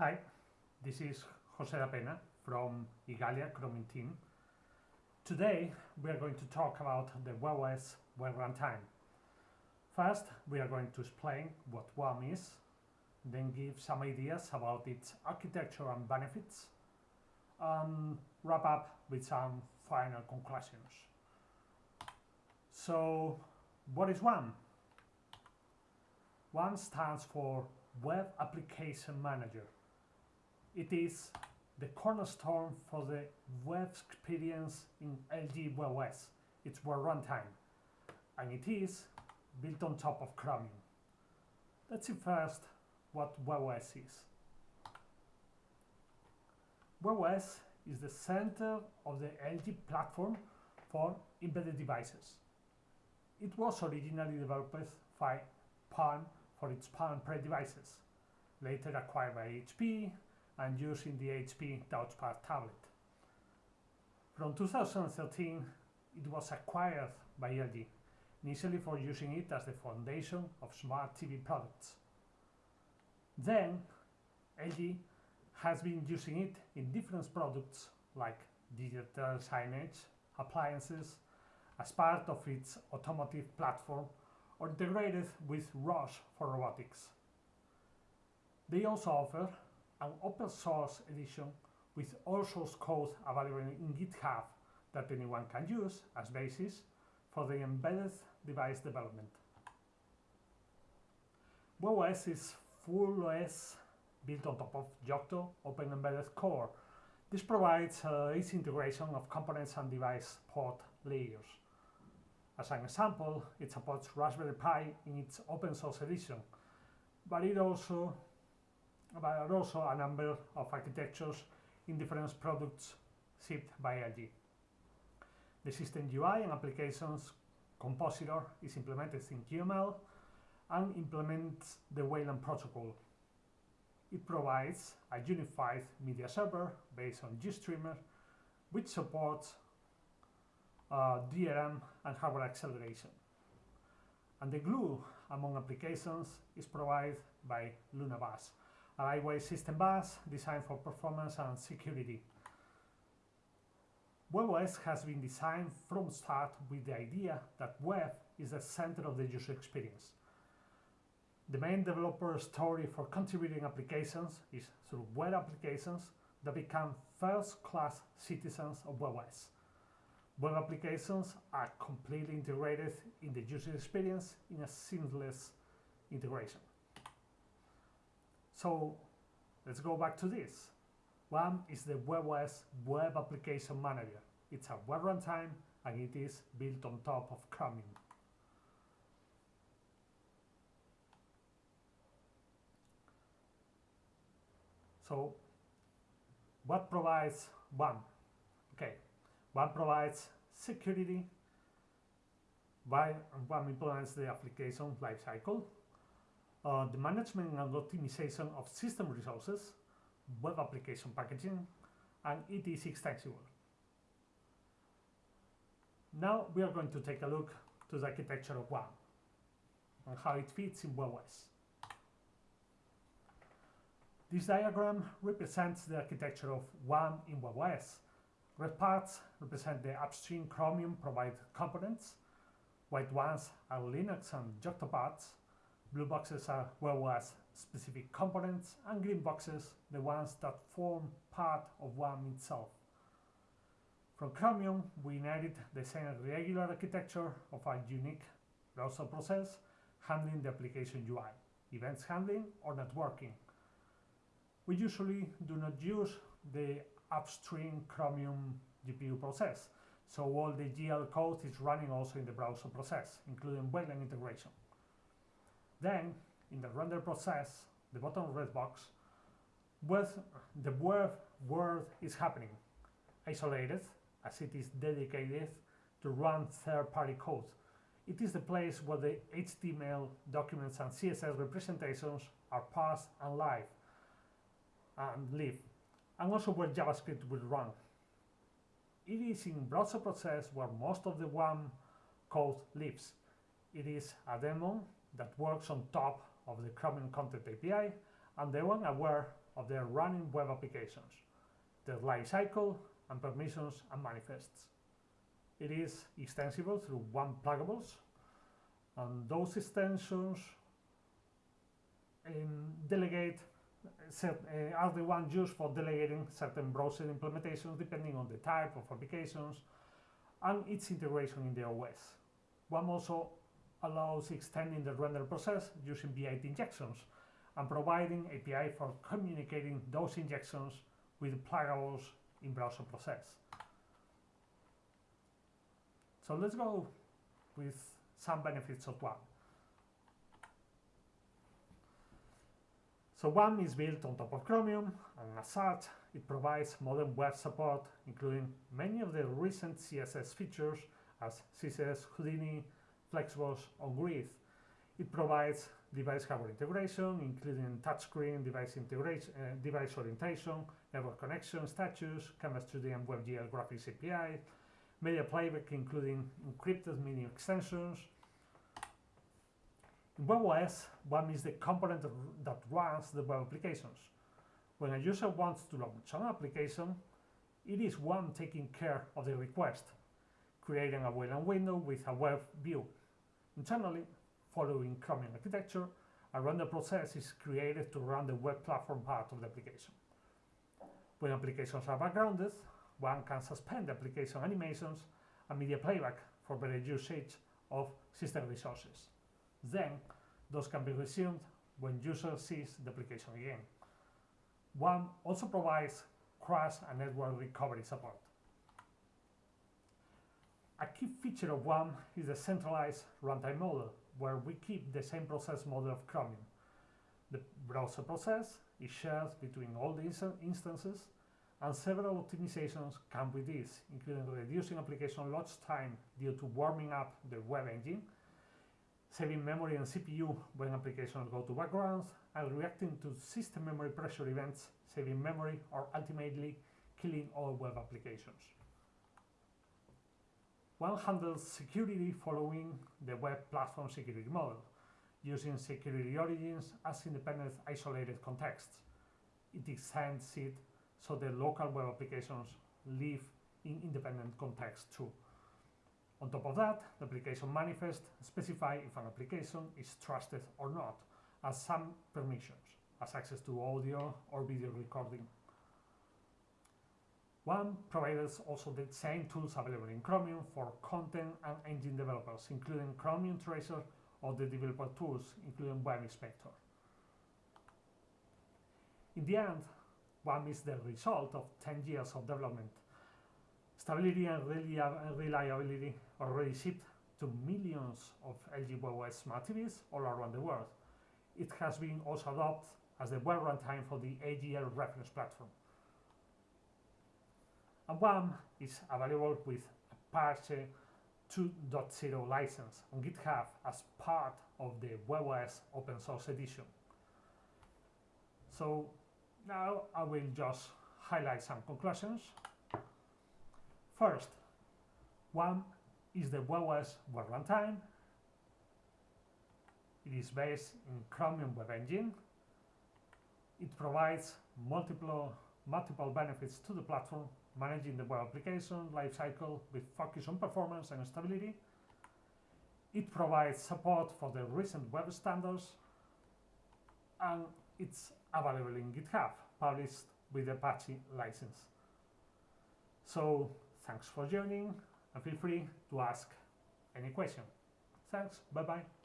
Hi, this is Jose Dapena from Igalia Chromium team. Today we are going to talk about the WebOS web runtime. First, we are going to explain what WAM is, then give some ideas about its architecture and benefits, and wrap up with some final conclusions. So, what is WAM? WAM stands for Web Application Manager. It is the cornerstone for the web experience in LG WebOS, its web runtime, and it is built on top of Chromium. Let's see first what WebOS is. WebOS is the center of the LG platform for embedded devices. It was originally developed by Palm for its Palm Pre devices, later acquired by HP and using the HP touchpad tablet. From 2013, it was acquired by LG, initially for using it as the foundation of smart TV products. Then, LG has been using it in different products like digital signage, appliances, as part of its automotive platform or integrated with ROS for robotics. They also offer an open source edition with all source code available in GitHub that anyone can use as basis for the embedded device development. WebOS is full OS built on top of Yocto Open Embedded Core. This provides uh, easy integration of components and device port layers. As an example, it supports Raspberry Pi in its open source edition, but it also but also a number of architectures in different products shipped by LG. The system UI and applications compositor is implemented in QML and implements the Wayland protocol. It provides a unified media server based on GStreamer, which supports uh, DRM and hardware acceleration. And the glue among applications is provided by LunaBus, a lightweight system bus designed for performance and security. WebOS has been designed from start with the idea that web is the center of the user experience. The main developer story for contributing applications is through web applications that become first-class citizens of WebOS. Web applications are completely integrated in the user experience in a seamless integration. So let's go back to this. WAM is the WebOS Web Application Manager. It's a web runtime and it is built on top of Chromium. So what provides WAM? Okay, WAM provides security, WAM implements the application lifecycle, uh, the management and optimization of system resources, web application packaging, and it is extensible. Now we are going to take a look to the architecture of WAM and how it fits in WebOS. This diagram represents the architecture of WAM in WebOS. Red parts represent the upstream Chromium provided components, white ones are Linux and Yocto parts, Blue boxes are WebOS specific components and green boxes the ones that form part of WAM itself. From Chromium, we inherit the same regular architecture of a unique browser process handling the application UI, events handling or networking. We usually do not use the upstream Chromium GPU process, so all the GL code is running also in the browser process, including Wayland integration. Then, in the render process, the bottom red box, with the web word is happening, isolated, as it is dedicated to run third-party code. It is the place where the HTML documents and CSS representations are parsed and live and live, and also where JavaScript will run. It is in browser process where most of the WAM code lives. It is a daemon that works on top of the Chromium Content API and the WAM aware of their running web applications, their life cycle and permissions and manifests. It is extensible through one pluggables, and those extensions um, delegate set, uh, are the ones used for delegating certain browser implementations depending on the type of applications and its integration in the OS. WAM also allows extending the render process using V8 injections and providing API for communicating those injections with pluggables in browser process. So let's go with some benefits of WAM. So WAM is built on top of Chromium, and as such, it provides modern web support, including many of the recent CSS features as CSS Houdini, Flexbox, on Grid. It provides device hardware integration, including touchscreen, device integration, uh, device orientation, network connection, status, Canvas 2D and WebGL graphics API, media playback, including encrypted media extensions. In WebOS, WAM is the component that runs the web applications. When a user wants to launch an application, it is WAM taking care of the request, creating a Wayland window with a web view. Internally, following Chromium architecture, a render process is created to run the web platform part of the application. When applications are backgrounded, WAM can suspend application animations and media playback for better usage of system resources. Then, those can be resumed when user sees the application again. WAM also provides crash and network recovery support. A key feature of WAM is the centralized runtime model, where we keep the same process model of Chromium. The browser process is shared between all the instances, and several optimizations come with this, including reducing application launch time due to warming up the web engine, saving memory and CPU when applications go to backgrounds, and reacting to system memory pressure events, saving memory or ultimately killing all web applications. WAM handles security following the web platform security model, using security origins as independent isolated contexts. It extends it so the local web applications live in independent contexts too. On top of that, the application manifest specify if an application is trusted or not, as some permissions, as access to audio or video recording WAM provides also the same tools available in Chromium for content and engine developers, including Chromium Tracer or the developer tools, including Web Inspector. In the end, WAM is the result of 10 years of development. Stability and reliability already shipped to millions of LG WebOS smart TVs all around the world. It has been also adopted as the web runtime for the AGL reference platform. And WAM is available with Apache 2.0 license on GitHub as part of the WebOS open source edition. So now I will just highlight some conclusions. First, WAM is the WebOS web runtime. It is based in Chromium Web Engine. It provides multiple, multiple benefits to the platform managing the web application lifecycle with focus on performance and stability. It provides support for the recent web standards and it's available in GitHub, published with the Apache license. So thanks for joining and feel free to ask any question. Thanks, bye bye.